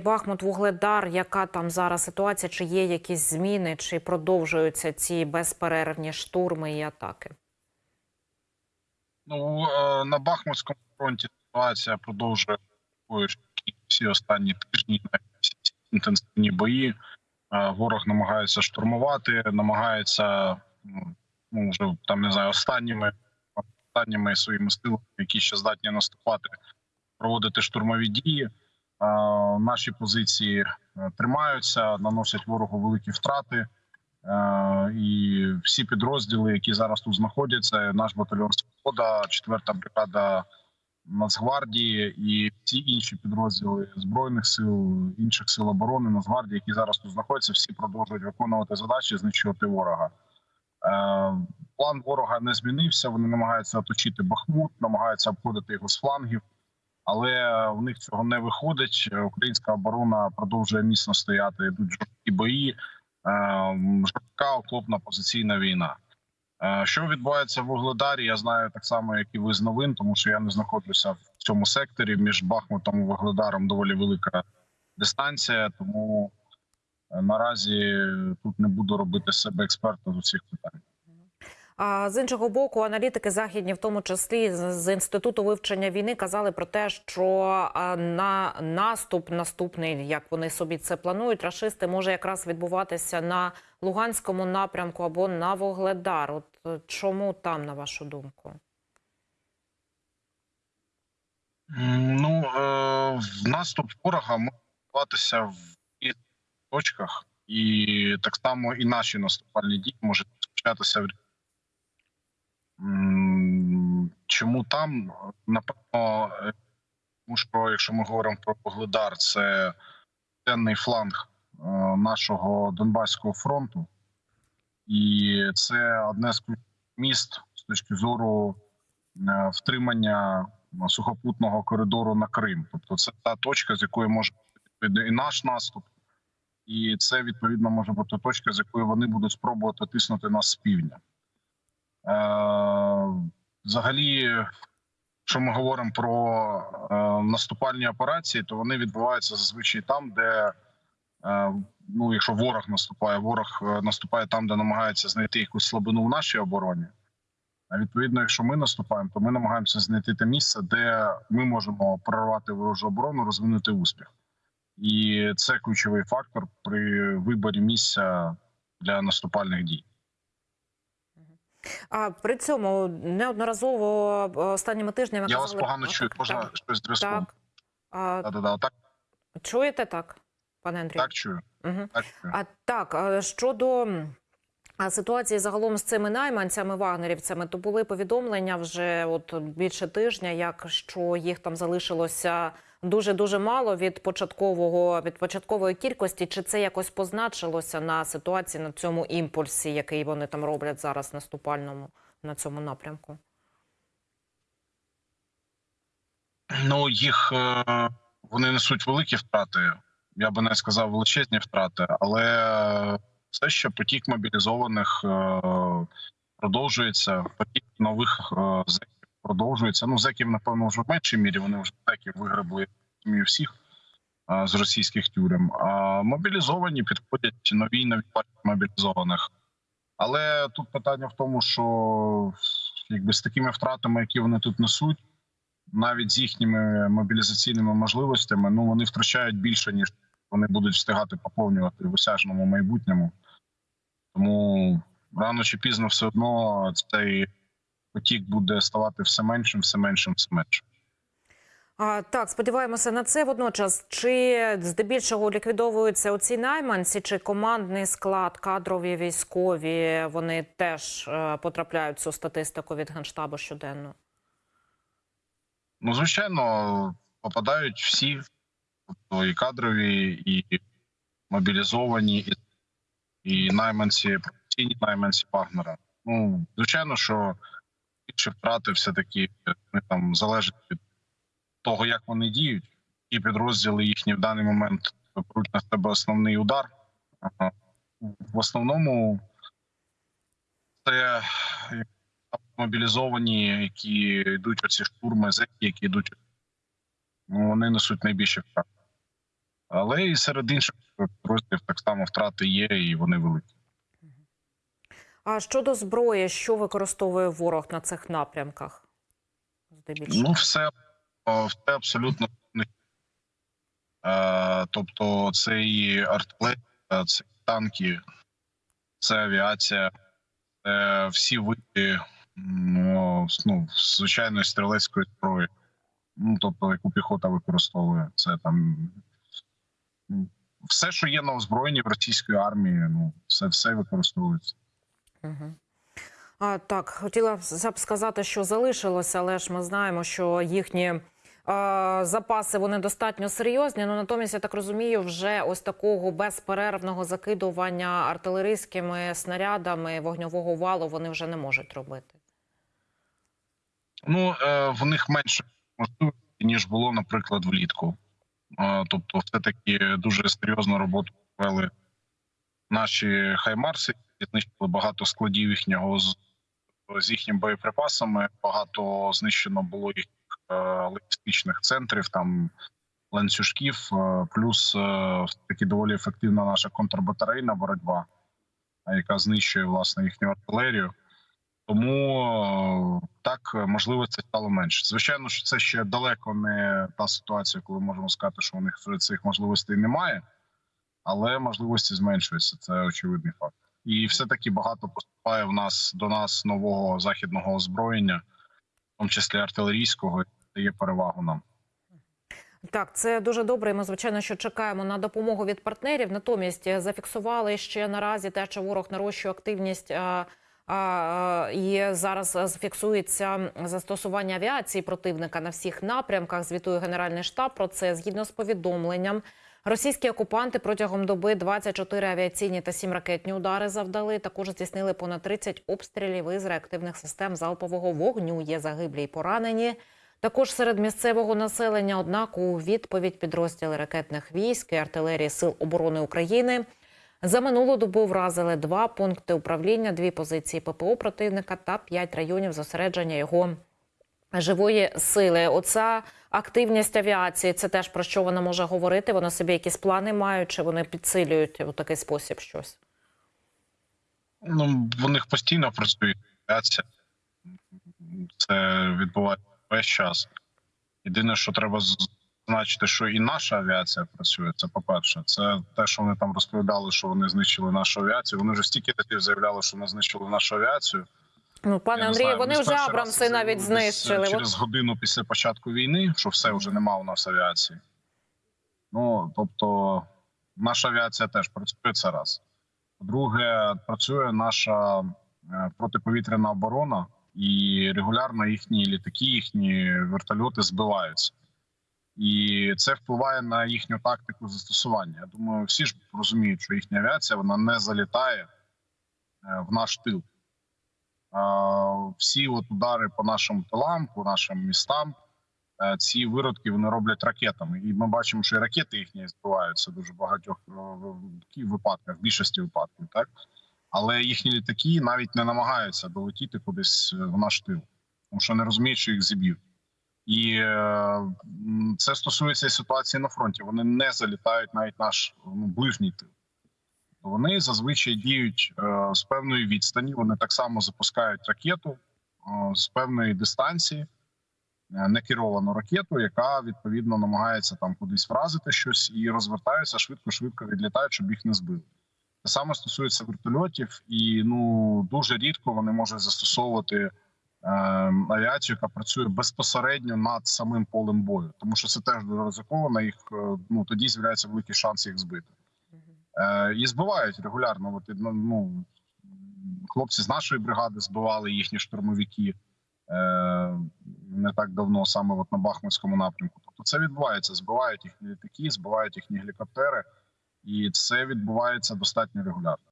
Бахмут, Вугледар, яка там зараз ситуація? Чи є якісь зміни, чи продовжуються ці безперервні штурми і атаки? Ну е, на Бахмутському фронті ситуація продовжує всі останні тижні інтенсивні бої. Е, Ворог намагається штурмувати, намагається ну, ну вже там не знаю останніми останніми своїми силами, які ще здатні наступати, проводити штурмові дії. Е, Наші позиції е, тримаються, наносять ворогу великі втрати. Е, І всі підрозділи, які зараз тут знаходяться, наш батальйон Свобода, 4-та бригада Нацгвардії і всі інші підрозділи збройних сил, інших сил оборони Нацгвардії, які зараз тут знаходяться, всі продовжують виконувати задачі, знищувати ворога. План ворога не змінився. Вони намагаються оточити Бахмут, намагаються обходити його з флангів, але в них цього не виходить. Українська оборона продовжує міцно стояти. Йдуть жорсткі бої. Е, жорстка окопна позиційна війна. Е, Що відбувається в Вугледарі? Я знаю так само, як і ви з новин, тому що я не знаходжуся в цьому секторі. Між Бахмутом і Вугледаром доволі велика дистанція. Тому е, наразі тут не буду робити себе експерта з усіх питань. А з іншого боку, аналітики західні, в тому числі з інституту вивчення війни, казали про те, що на наступ наступний, як вони собі це планують, рашисти може якраз відбуватися на Луганському напрямку або на Вугледар. От е, чому там, на вашу думку? Ну е, наступ ворога може відбуватися в точках, і так само і наші наступальні дії можуть розпочатися в Чому там? Напевно, е, тому що якщо ми говоримо про Погледар, це південний фланг е, нашого Донбаського фронту, і це одне з міст з точки зору е, втримання сухопутного коридору на Крим. Тобто, це та точка, з якої може бути і наш наступ, і це відповідно може бути точка, з якої вони будуть спробувати тиснути нас з півдня. Е, Взагалі, якщо ми говоримо про е, наступальні операції, то вони відбуваються зазвичай там, де е, ну, якщо ворог наступає, ворог наступає там, де намагається знайти якусь слабину в нашій обороні. А відповідно, якщо ми наступаємо, то ми намагаємося знайти те місце, де ми можемо прорвати ворожу оборону, розвинути успіх. І це ключовий фактор при виборі місця для наступальних дій. А при цьому неодноразово е, останніми тижнями Я вас погано чую. Можна так, щось зв'язком? так. А, Да-да-да, так, чуєте так, пане Андрію? так чую. Угу. Так чую. А так щодо а, ситуації загалом з цими найманцями вагнерівцями, то були повідомлення вже от більше тижня, як що їх там залишилося дуже дуже мало від початкового від початкової кількості. Чи це якось позначилося на ситуації на цьому імпульсі, який вони там роблять зараз наступальному на цьому напрямку? Ну їх е, вони несуть великі втрати. Я би не сказав величезні втрати, але все ще потік мобілізованих е, продовжується. Потік нових е, продовжується. Ну зеків, напевно, вже в меншій мірі. Вони вже зеків виграбли всіх е, з російських тюрем. А мобілізовані підходять нові нові мобілізованих. Але тут питання в тому, що якби з такими втратами, які вони тут несуть навіть з їхніми мобілізаційними можливостями, ну вони втрачають більше ніж вони будуть встигати поповнювати в осяжному майбутньому. Тому рано чи пізно все одно цей потік буде ставати все меншим, все меншим, все меншим. А, так, сподіваємося на це. Водночас, чи здебільшого ліквідовуються оці найманці, чи командний склад, кадрові військові, вони теж е, потрапляють в цю статистику від генштабу щоденно? Ну, звичайно, попадають всі, тобто і кадрові, і мобілізовані, і, і найманці, професійні найманці Вагнера. Ну, звичайно, що більше втрати все-таки вони там залежать від того, як вони діють, і підрозділи їхні в даний момент беруть на себе основний удар. В основному це мобілізовані, які йдуть оці штурми, зеки, які йдуть, ну вони несуть найбільше втрат. Але і серед інших підрозділів так само втрати є, і вони великі. А щодо зброї, що використовує ворог на цих напрямках? Здебільшого. Ну, все, все абсолютно. Е, тобто, це і артилерія, це і танки, це авіація, це всі види ну, звичайної стрілецької зброї. Ну, тобто, яку піхота використовує. Це там все, що є на озброєнні в російської армії, ну, це все використовується. Угу. А, так, хотіла б сказати, що залишилося, але ж ми знаємо, що їхні а, запаси вони достатньо серйозні. Ну натомість я так розумію, вже ось такого безперервного закидування артилерійськими снарядами вогньового валу вони вже не можуть робити. Ну, е, в них менше можливостей, ніж було, наприклад, влітку. Е, Тобто, все-таки дуже серйозну роботу провели наші хаймарси, знищили багато складів їхнього з, з їхніми боєприпасами. Багато знищено було їх е, логістичних центрів, там ланцюжків. е, Плюс е, таки доволі ефективна наша контрбатарейна боротьба, е, яка знищує власне їхню артилерію. Тому е, так можливостей стало менше. Звичайно, що це ще далеко не та ситуація, коли можемо сказати, що у них цих можливостей немає, але можливості зменшуються. Це очевидний факт. І все таки багато поступає в нас до нас нового західного озброєння, в тому числі артилерійського, дає перевагу нам. Так, це дуже добре. Ми звичайно, що чекаємо на допомогу від партнерів. Натомість зафіксували ще наразі те, що ворог нарощує активність. І зараз зафіксується застосування авіації противника на всіх напрямках. Звітує Генеральний штаб про це згідно з повідомленням. Російські окупанти протягом доби 24 авіаційні та 7 ракетні удари завдали. Також здійснили понад 30 обстрілів із реактивних систем залпового вогню. Є загиблі й поранені. Також серед місцевого населення, однак, у відповідь підрозділи ракетних військ і артилерії Сил оборони України за минулу добу вразили два пункти управління, дві позиції ППО противника та п'ять районів зосередження його живої сили. Оця активність авіації це теж про що вона може говорити. Вона собі якісь плани мають, чи вони підсилюють у такий спосіб щось. Ну в них постійно працює авіація. Це відбувається весь час. Єдине, що треба зазначити, що і наша авіація працює. Це по-перше, це те, що вони там розповідали, що вони знищили нашу авіацію. Вони вже стільки разів заявляли, що вони знищили нашу авіацію. Ну, пане Андрію, вони вже раз Абрамси навіть знищили. через годину після початку війни, що все вже нема у нас авіації. Ну тобто, наша авіація теж працює це раз. По-друге, працює наша е, протиповітряна оборона, і регулярно їхні літаки, їхні вертольоти збиваються. І це впливає на їхню тактику застосування. Я думаю, всі ж розуміють, що їхня авіація вона не залітає е, в наш тил. Е, Всі от удари по нашим тилам, по нашим містам, е, ці виродки вони роблять ракетами. І ми бачимо, що і ракети їхні збиваються дуже багатьох е, випадках, в більшості випадків, так але їхні літаки навіть не намагаються долетіти кудись в наш тил, тому що не розуміють, що їх зіб'ють. І це стосується ситуації на фронті. Вони не залітають навіть наш ну, ближній тил. Вони зазвичай діють е, з певної відстані. Вони так само запускають ракету е, з певної дистанції, е, некеровану ракету, яка відповідно намагається там кудись вразити щось і розвертаються швидко-швидко відлітають, щоб їх не збили. Те саме стосується вертольотів, і ну дуже рідко вони можуть застосовувати е, авіацію, яка працює безпосередньо над самим полем бою, тому що це теж ризиковано. Їх ну тоді з'являється великий шанс їх збити. Е, і збивають регулярно. От, ну, ну, хлопці з нашої бригади збивали їхні штурмовики е, не так давно, саме от на Бахмутському напрямку. Тобто це відбувається. Збивають їхні літаки, збивають їхні гелікоптери, і це відбувається достатньо регулярно.